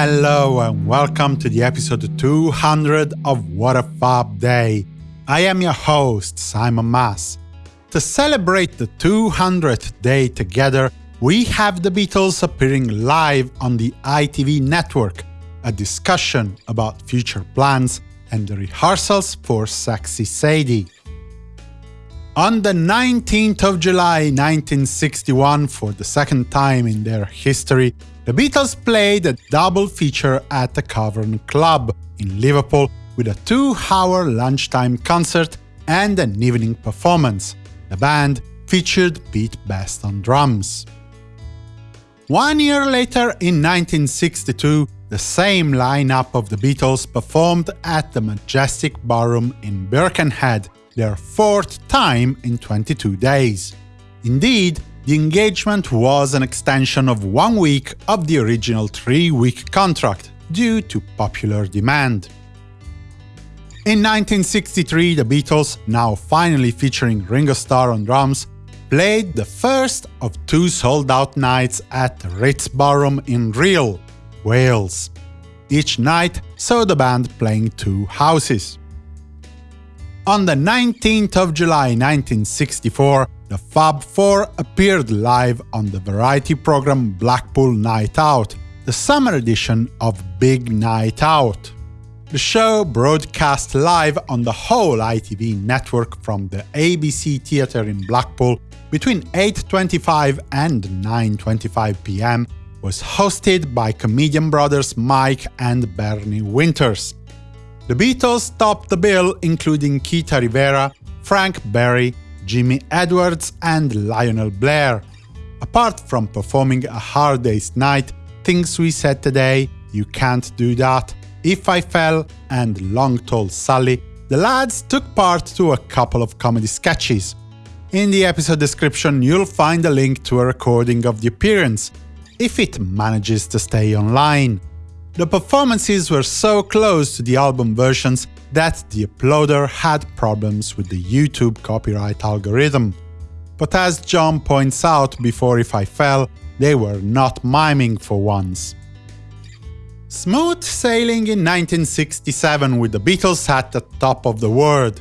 Hello and welcome to the episode 200 of What a Fab Day. I am your host, Simon Mas. To celebrate the 200th day together, we have the Beatles appearing live on the ITV network, a discussion about future plans and the rehearsals for Sexy Sadie. On the 19th of July 1961, for the second time in their history, the Beatles played a double feature at the Cavern Club in Liverpool with a two-hour lunchtime concert and an evening performance. The band featured Pete Best on drums. One year later, in 1962, the same lineup of the Beatles performed at the Majestic Ballroom in Birkenhead, their fourth time in 22 days. Indeed, the engagement was an extension of one week of the original three-week contract, due to popular demand. In 1963, the Beatles, now finally featuring Ringo Starr on drums, played the first of two sold-out nights at the Ritz Ballroom in Rhyl, Wales. Each night saw the band playing two houses. On the 19th of July 1964, the Fab Four appeared live on the variety program Blackpool Night Out, the summer edition of Big Night Out. The show broadcast live on the whole ITV network from the ABC Theatre in Blackpool between 8.25 and 9.25 pm was hosted by comedian brothers Mike and Bernie Winters. The Beatles topped the bill including Chita Rivera, Frank Berry, Jimmy Edwards and Lionel Blair. Apart from performing A Hard Day's Night, Things We Said Today, You Can't Do That, If I Fell and Long Tall Sally, the lads took part to a couple of comedy sketches. In the episode description you'll find a link to a recording of the appearance, if it manages to stay online. The performances were so close to the album versions that the uploader had problems with the YouTube copyright algorithm. But as John points out before If I Fell, they were not miming for once. Smooth sailing in 1967 with the Beatles at the top of the world.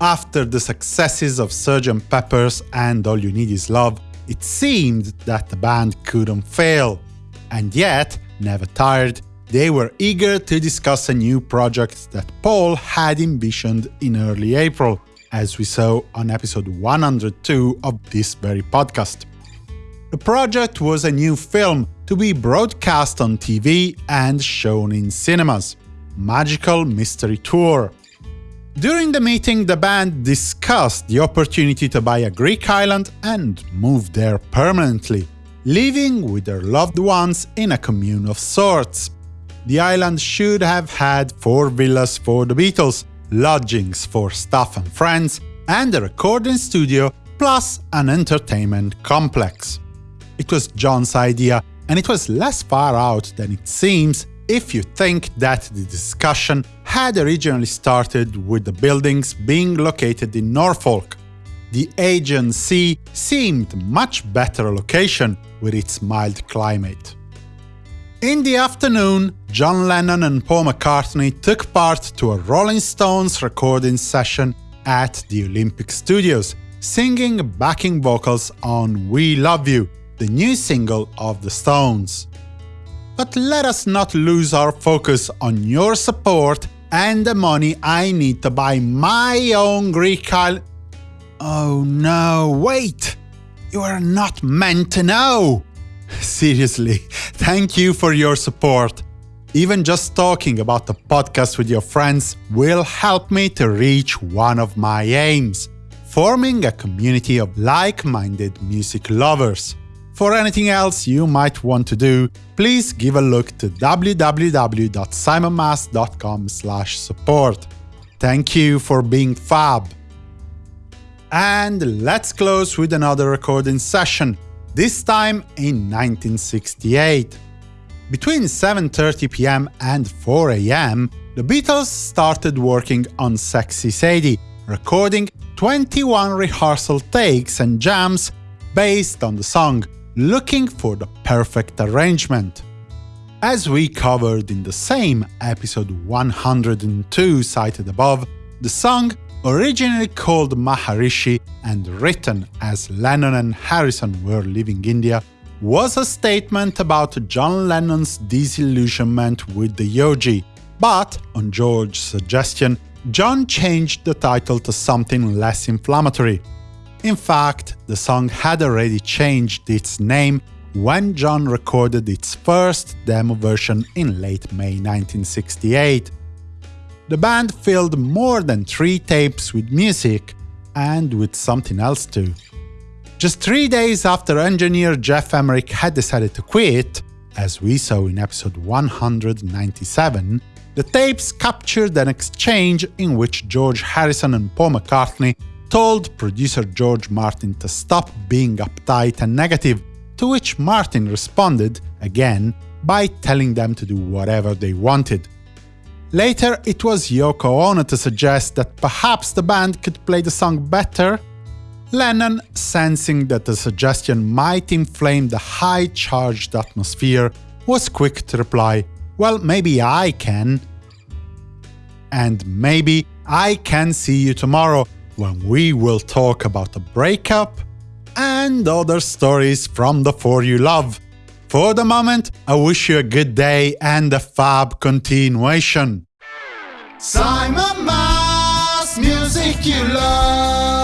After the successes of Sgt. Pepper's and All You Need Is Love, it seemed that the band couldn't fail. And yet, never tired, they were eager to discuss a new project that Paul had envisioned in early April, as we saw on episode 102 of this very podcast. The project was a new film to be broadcast on TV and shown in cinemas Magical Mystery Tour. During the meeting, the band discussed the opportunity to buy a Greek island and move there permanently, living with their loved ones in a commune of sorts the island should have had four villas for the Beatles, lodgings for staff and friends, and a recording studio, plus an entertainment complex. It was John's idea, and it was less far out than it seems if you think that the discussion had originally started with the buildings being located in Norfolk. The Aegean Sea seemed much better location with its mild climate. In the afternoon, John Lennon and Paul McCartney took part to a Rolling Stones recording session at the Olympic Studios, singing backing vocals on We Love You, the new single of the Stones. But let us not lose our focus on your support and the money I need to buy my own Greek island. Oh no, wait! You are not meant to know! Seriously, thank you for your support. Even just talking about the podcast with your friends will help me to reach one of my aims forming a community of like minded music lovers. For anything else you might want to do, please give a look to www.simonmas.com/support. Thank you for being fab. And let's close with another recording session this time in 1968. Between 7.30 pm and 4 am, the Beatles started working on Sexy Sadie, recording 21 rehearsal takes and jams based on the song, looking for the perfect arrangement. As we covered in the same episode 102 cited above, the song, originally called Maharishi and written as Lennon and Harrison were leaving India, was a statement about John Lennon's disillusionment with the Yogi, but, on George's suggestion, John changed the title to something less inflammatory. In fact, the song had already changed its name when John recorded its first demo version in late May 1968. The band filled more than three tapes with music, and with something else too. Just three days after engineer Geoff Emerick had decided to quit, as we saw in episode 197, the tapes captured an exchange in which George Harrison and Paul McCartney told producer George Martin to stop being uptight and negative, to which Martin responded, again, by telling them to do whatever they wanted. Later, it was Yoko Ono to suggest that perhaps the band could play the song better Lennon, sensing that the suggestion might inflame the high-charged atmosphere, was quick to reply, well, maybe I can. And maybe I can see you tomorrow, when we will talk about the breakup and other stories from the four you love. For the moment, I wish you a good day and a fab continuation. Simon Mas, music you love.